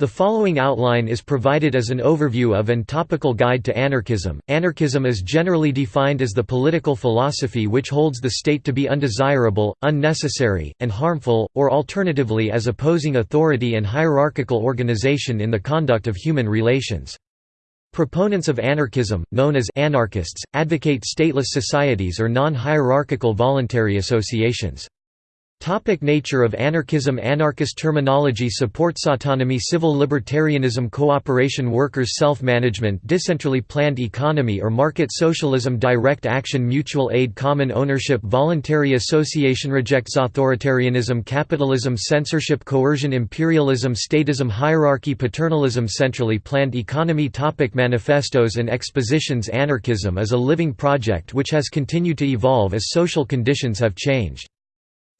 The following outline is provided as an overview of and topical guide to anarchism. Anarchism is generally defined as the political philosophy which holds the state to be undesirable, unnecessary, and harmful, or alternatively as opposing authority and hierarchical organization in the conduct of human relations. Proponents of anarchism, known as anarchists, advocate stateless societies or non-hierarchical voluntary associations. Topic nature of anarchism Anarchist terminology supports autonomy civil libertarianism cooperation workers self-management decentrally planned economy or market socialism direct action mutual aid common ownership voluntary association rejects authoritarianism capitalism censorship coercion imperialism statism hierarchy paternalism centrally planned economy topic Manifestos and expositions Anarchism is a living project which has continued to evolve as social conditions have changed.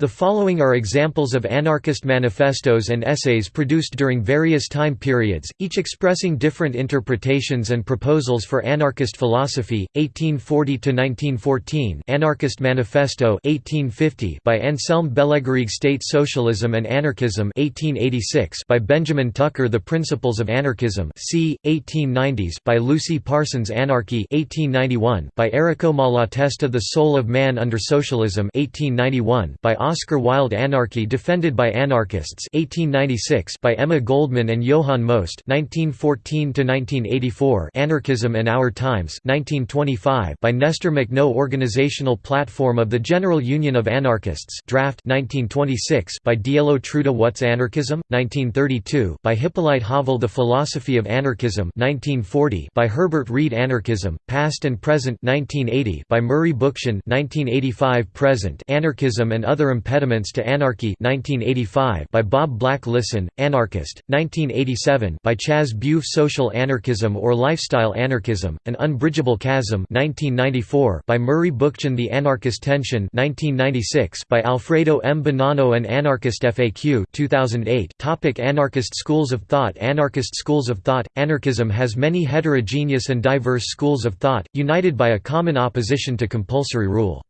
The following are examples of anarchist manifestos and essays produced during various time periods, each expressing different interpretations and proposals for anarchist philosophy. 1840 to 1914, Anarchist Manifesto 1850 by Anselm Bellegarrigue State Socialism and Anarchism 1886 by Benjamin Tucker The Principles of Anarchism c. 1890s by Lucy Parsons Anarchy 1891 by Errico Malatesta The Soul of Man Under Socialism 1891 by Oscar Wilde Anarchy defended by anarchists 1896 by Emma Goldman and Johann Most 1914–1984 Anarchism and Our Times 1925 by Nestor Makhno Organizational Platform of the General Union of Anarchists draft 1926 by Dielo Truda What's Anarchism? 1932 by Hippolyte Havel The Philosophy of Anarchism 1940 by Herbert Read Anarchism, Past and Present 1980 by Murray Bookchin 1985 Present Anarchism and Other Impediments to Anarchy 1985 by Bob Black Listen, Anarchist, 1987 by Chas Bufe Social Anarchism or Lifestyle Anarchism, An Unbridgeable Chasm 1994 by Murray Bookchin The Anarchist Tension 1996 by Alfredo M. Bonanno and Anarchist FAQ 2008 Topic Anarchist schools of thought Anarchist schools of thought – Anarchism has many heterogeneous and diverse schools of thought, united by a common opposition to compulsory rule.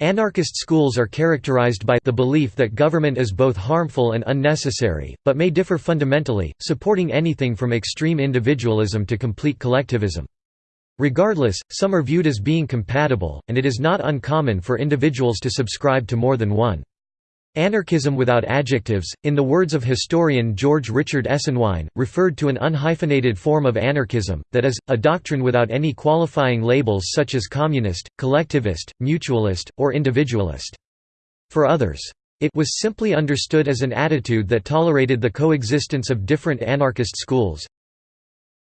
Anarchist schools are characterized by the belief that government is both harmful and unnecessary, but may differ fundamentally, supporting anything from extreme individualism to complete collectivism. Regardless, some are viewed as being compatible, and it is not uncommon for individuals to subscribe to more than one. Anarchism without adjectives, in the words of historian George Richard Esenwein, referred to an unhyphenated form of anarchism, that is, a doctrine without any qualifying labels such as communist, collectivist, mutualist, or individualist. For others, it was simply understood as an attitude that tolerated the coexistence of different anarchist schools,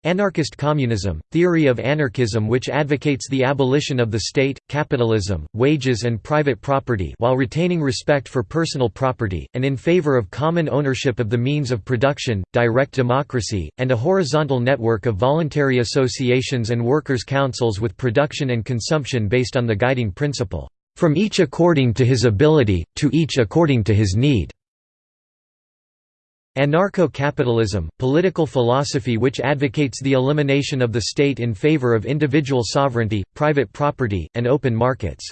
Anarchist communism, theory of anarchism which advocates the abolition of the state, capitalism, wages and private property while retaining respect for personal property, and in favor of common ownership of the means of production, direct democracy, and a horizontal network of voluntary associations and workers' councils with production and consumption based on the guiding principle, "...from each according to his ability, to each according to his need." Anarcho-capitalism, political philosophy which advocates the elimination of the state in favor of individual sovereignty, private property, and open markets.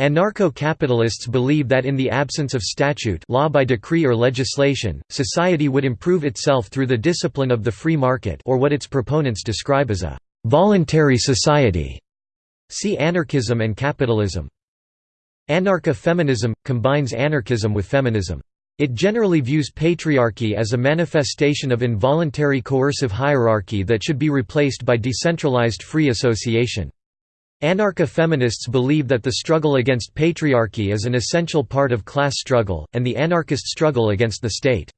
Anarcho-capitalists believe that in the absence of statute law by decree or legislation, society would improve itself through the discipline of the free market or what its proponents describe as a «voluntary society». See anarchism and capitalism. Anarcha-feminism – combines anarchism with feminism. It generally views patriarchy as a manifestation of involuntary coercive hierarchy that should be replaced by decentralized free association. Anarcho-feminists believe that the struggle against patriarchy is an essential part of class struggle, and the anarchist struggle against the state.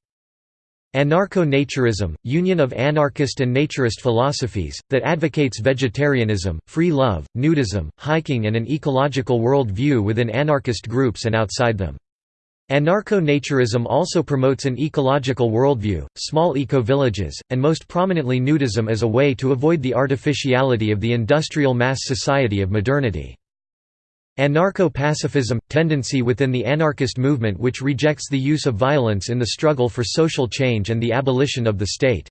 Anarcho-naturism, union of anarchist and naturist philosophies, that advocates vegetarianism, free love, nudism, hiking and an ecological world view within anarchist groups and outside them. Anarcho-naturism also promotes an ecological worldview, small eco-villages, and most prominently nudism as a way to avoid the artificiality of the industrial mass society of modernity. Anarcho-pacifism – tendency within the anarchist movement which rejects the use of violence in the struggle for social change and the abolition of the state.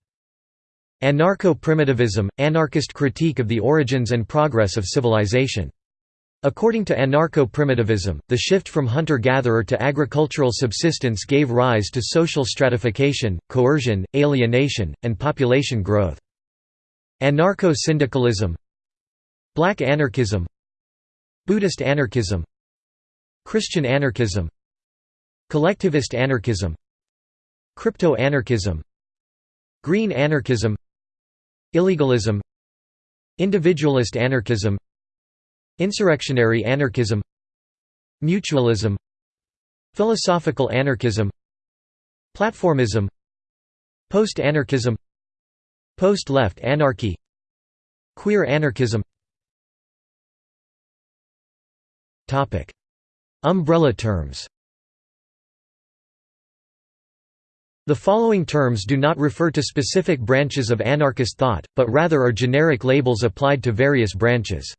Anarcho-primitivism – anarchist critique of the origins and progress of civilization. According to anarcho-primitivism, the shift from hunter-gatherer to agricultural subsistence gave rise to social stratification, coercion, alienation, and population growth. Anarcho-syndicalism Black anarchism Buddhist anarchism Christian anarchism Collectivist anarchism Crypto-anarchism Green anarchism Illegalism Individualist anarchism Insurrectionary anarchism Mutualism Philosophical anarchism Platformism Post-anarchism Post-left anarchy Queer anarchism. Umbrella terms. The following terms do not refer to specific branches of anarchist thought, but rather are generic labels applied to various branches.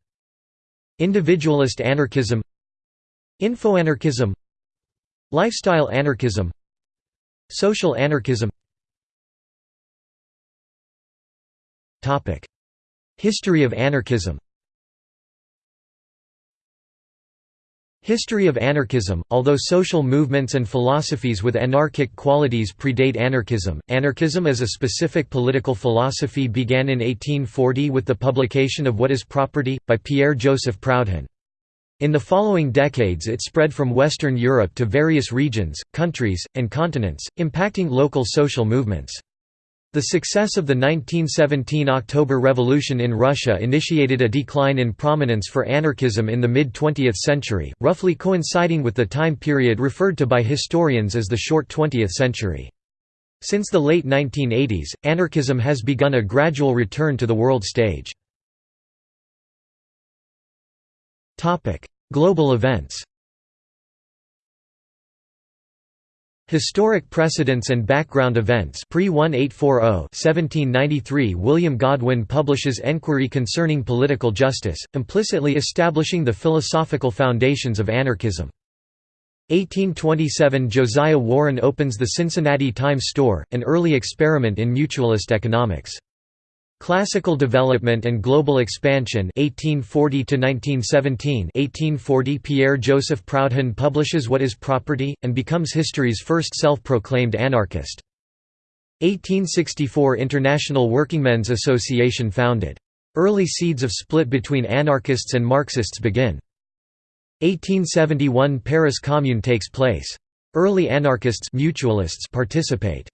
Individualist anarchism Infoanarchism Lifestyle anarchism Social anarchism. History of anarchism History of anarchism Although social movements and philosophies with anarchic qualities predate anarchism, anarchism as a specific political philosophy began in 1840 with the publication of What is Property? by Pierre-Joseph Proudhon. In the following decades it spread from Western Europe to various regions, countries, and continents, impacting local social movements. The success of the 1917 October Revolution in Russia initiated a decline in prominence for anarchism in the mid-20th century, roughly coinciding with the time period referred to by historians as the short 20th century. Since the late 1980s, anarchism has begun a gradual return to the world stage. Global events Historic precedents and background events Pre-1840 William Godwin publishes Enquiry Concerning Political Justice, implicitly establishing the philosophical foundations of anarchism. 1827 Josiah Warren opens the Cincinnati Times Store, an early experiment in mutualist economics. Classical Development and Global Expansion 1840 1917 1840 Pierre Joseph Proudhon publishes What is Property and becomes history's first self-proclaimed anarchist. 1864 International Workingmen's Association founded. Early seeds of split between anarchists and Marxists begin. 1871 Paris Commune takes place. Early anarchists mutualists participate.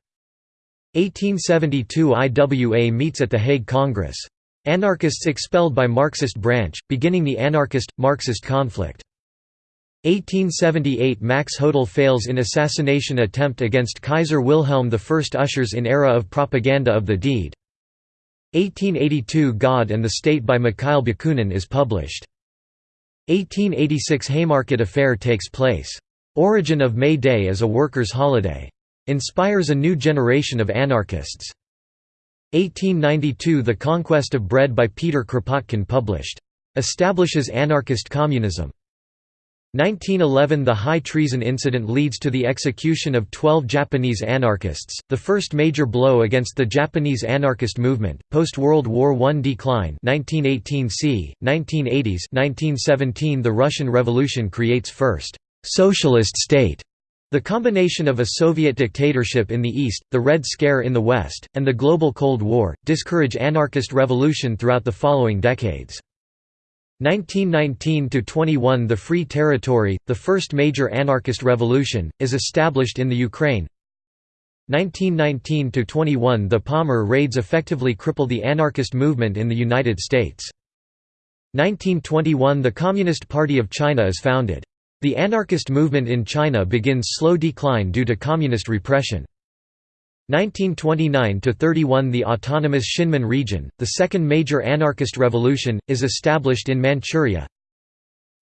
1872 IWA meets at The Hague Congress. Anarchists expelled by Marxist branch, beginning the anarchist-Marxist conflict. 1878 Max Hodel fails in assassination attempt against Kaiser Wilhelm I ushers in era of propaganda of the deed. 1882 God and the State by Mikhail Bakunin is published. 1886 Haymarket Affair takes place. Origin of May Day as a workers' holiday. Inspires a new generation of anarchists. 1892 The Conquest of Bread by Peter Kropotkin published. Establishes anarchist communism. 1911 The high treason incident leads to the execution of 12 Japanese anarchists, the first major blow against the Japanese anarchist movement. Post-World War I decline 1918 c. 1980s 1917 The Russian Revolution creates first «socialist state» The combination of a Soviet dictatorship in the East, the Red Scare in the West, and the global Cold War, discourage anarchist revolution throughout the following decades. 1919–21 The Free Territory, the first major anarchist revolution, is established in the Ukraine. 1919–21 The Palmer raids effectively cripple the anarchist movement in the United States. 1921 The Communist Party of China is founded. The anarchist movement in China begins slow decline due to communist repression. 1929–31 The autonomous Shinmin region, the second major anarchist revolution, is established in Manchuria.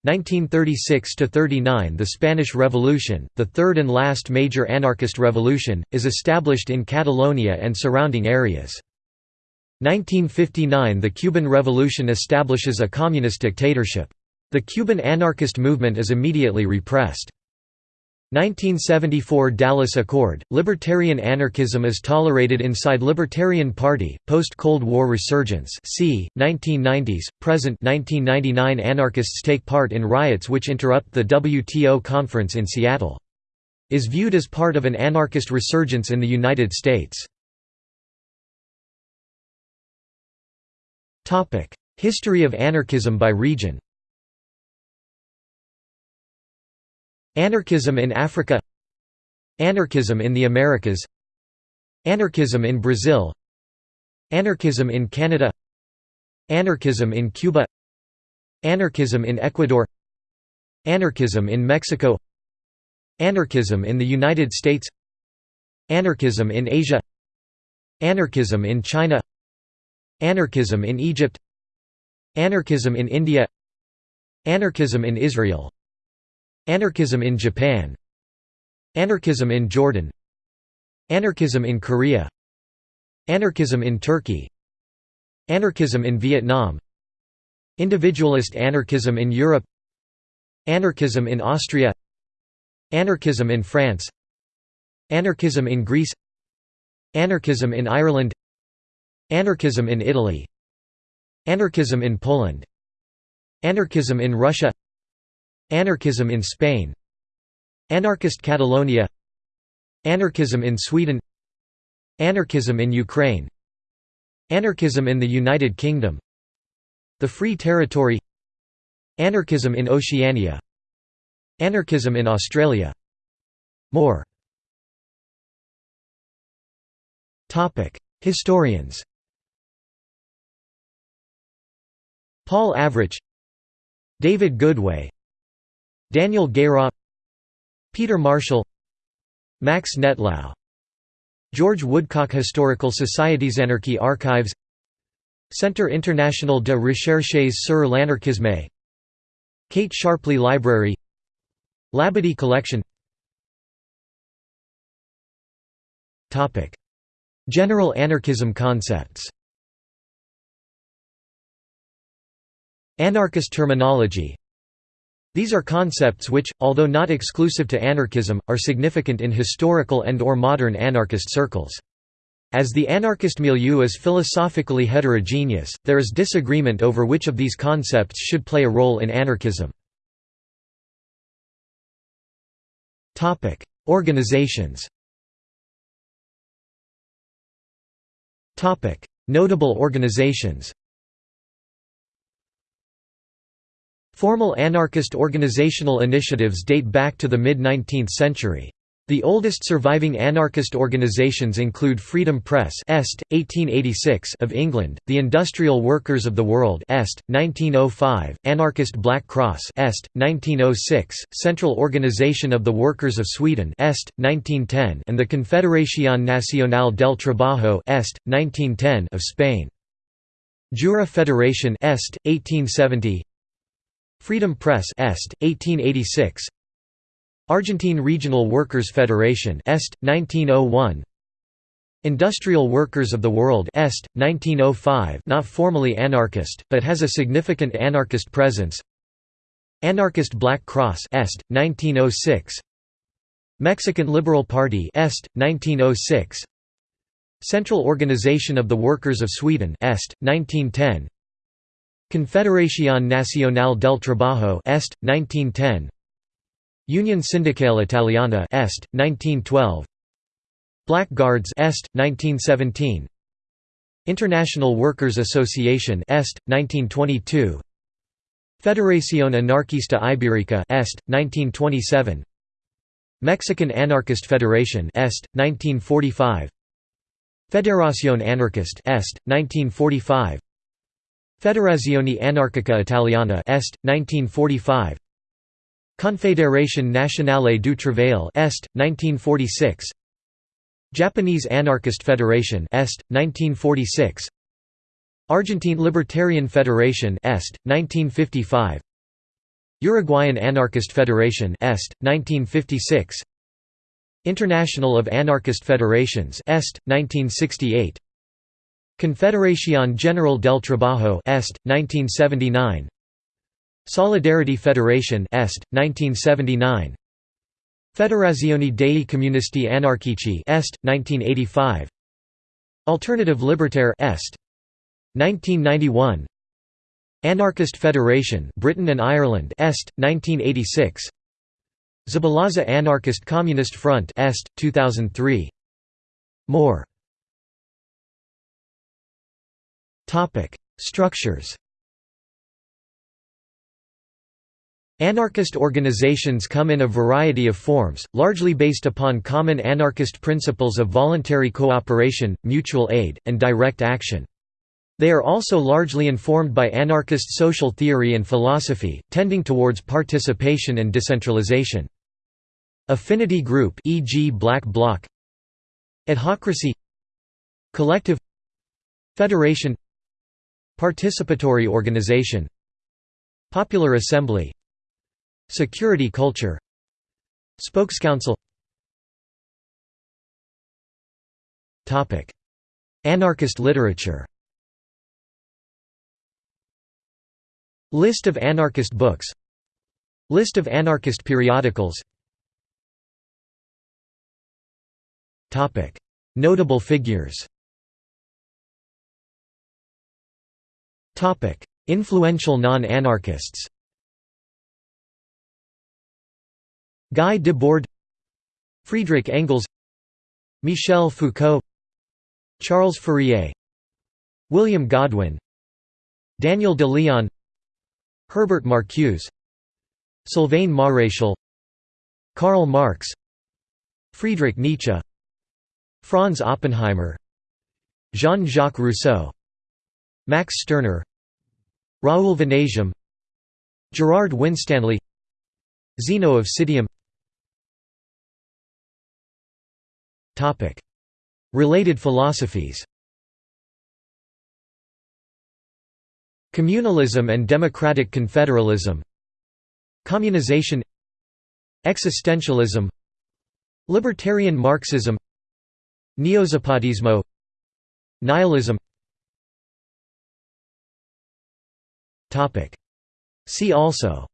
1936–39 The Spanish Revolution, the third and last major anarchist revolution, is established in Catalonia and surrounding areas. 1959 The Cuban Revolution establishes a communist dictatorship. The Cuban anarchist movement is immediately repressed. 1974 Dallas Accord, Libertarian anarchism is tolerated inside Libertarian Party, post-Cold War resurgence c. 1990s, present 1999 Anarchists take part in riots which interrupt the WTO conference in Seattle. Is viewed as part of an anarchist resurgence in the United States. History of anarchism by region Anarchism in Africa Anarchism in the Americas Anarchism in Brazil Anarchism in Canada Anarchism in Cuba Anarchism in Ecuador Anarchism in Mexico Anarchism in the United States Anarchism in Asia Anarchism in China Anarchism in Egypt Anarchism in India Anarchism in Israel Anarchism in Japan Anarchism in Jordan Anarchism in Korea Anarchism in Turkey Anarchism in Vietnam Individualist anarchism in Europe Anarchism in Austria Anarchism in France Anarchism in Greece Anarchism in Ireland Anarchism in Italy Anarchism in Poland Anarchism in Russia Anarchism in Spain. Anarchist Catalonia. Anarchism in Sweden. Anarchism in Ukraine. Anarchism in the United Kingdom. The Free Territory. Anarchism in Oceania. Anarchism in Australia. More. Historians. Paul Avrich David Goodway Daniel Guérin Peter Marshall Max Nettlau George Woodcock Historical Society's Anarchy Archives Centre International de Recherches sur l'Anarchisme Kate Sharpley Library Labadie Collection. General anarchism concepts. Anarchist terminology these are concepts which, although not exclusive to anarchism, are significant in historical and or modern anarchist circles. As the anarchist milieu is philosophically heterogeneous, there is disagreement over which of these concepts should play a role in anarchism. Organizations Notable organizations Formal anarchist organizational initiatives date back to the mid-19th century. The oldest surviving anarchist organizations include Freedom Press Est, 1886 of England, the Industrial Workers of the World Est, 1905, Anarchist Black Cross Est, 1906, Central Organization of the Workers of Sweden Est, 1910 and the Confederación Nacional del Trabajo Est, 1910 of Spain. Jura Federation Est, 1870 Freedom Press Est, 1886 Argentine Regional Workers Federation Est, 1901 Industrial Workers of the World Est, 1905 not formally anarchist, but has a significant anarchist presence. Anarchist Black Cross Est, 1906 Mexican Liberal Party Est, 1906 Central Organization of the Workers of Sweden Est, 1910 Confederación Nacional del Trabajo Est, 1910 Union Sindacale Italiana Est, 1912 Black Guards Est, 1917 International Workers Association Est, 1922 Federación Anarquista Ibérica Est, 1927 Mexican Anarchist Federation Est, 1945 Federación Anarquist Est, 1945 Federazione Anarchica Italiana Est, 1945 Confédération Nationale du Travail Est, 1946 Japanese Anarchist Federation Est, 1946 Argentine Libertarian Federation Est, 1955 Uruguayan Anarchist Federation Est, 1956 International of Anarchist Federations Est, 1968 Confederación General del Trabajo Est, 1979 Solidarity Federation Est, 1979 Federazione dei Comunisti Anarchici Est, 1985 Alternative Libertaire Est. 1991 Anarchist Federation Britain and Ireland Est, 1986 Zabalaza Anarchist Communist Front Est, 2003 More Structures Anarchist organizations come in a variety of forms, largely based upon common anarchist principles of voluntary cooperation, mutual aid, and direct action. They are also largely informed by anarchist social theory and philosophy, tending towards participation and decentralization. Affinity group e.g. Black Bloc Adhocracy Collective Federation Participatory organization Popular Assembly Security culture Spokescouncil. Anarchist literature. List of anarchist books. List of anarchist periodicals. Notable figures Influential non-anarchists. Guy Debord Friedrich Engels Michel Foucault Charles Fourier William Godwin Daniel de Leon Herbert Marcuse Sylvain Maréchal Karl Marx Friedrich Nietzsche Franz Oppenheimer Jean-Jacques Rousseau Max Stirner Raoul Vaneigem Gerard Winstanley Zeno of Citium Related philosophies. Communalism and democratic confederalism. Communization. Existentialism. Libertarian Marxism. Neozapatismo Nihilism See also.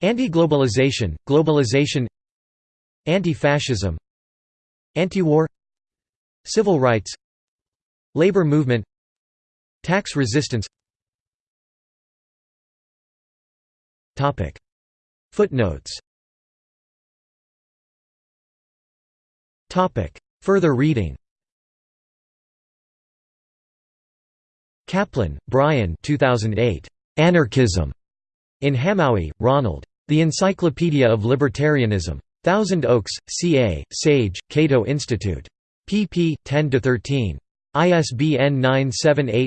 Anti-globalization, globalization. Anti-fascism. Anti-war. Civil rights. Labor movement. Tax resistance. Topic. Footnotes. Topic. Further reading Caplan, Bryan 2008. Anarchism. In Hamowy, Ronald. The Encyclopedia of Libertarianism. Thousand Oaks, CA, Sage, Cato Institute. pp. 10 to 13. ISBN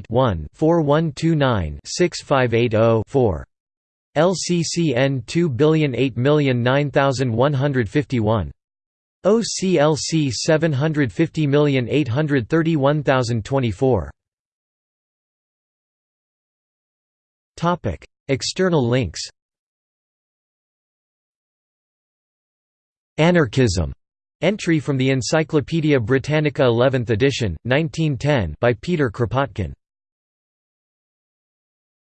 978-1-4129-6580-4. LCCN 2008009151. OCLC 750831024. External links. Anarchism. Entry from the Encyclopædia Britannica 11th edition, 1910 by Peter Kropotkin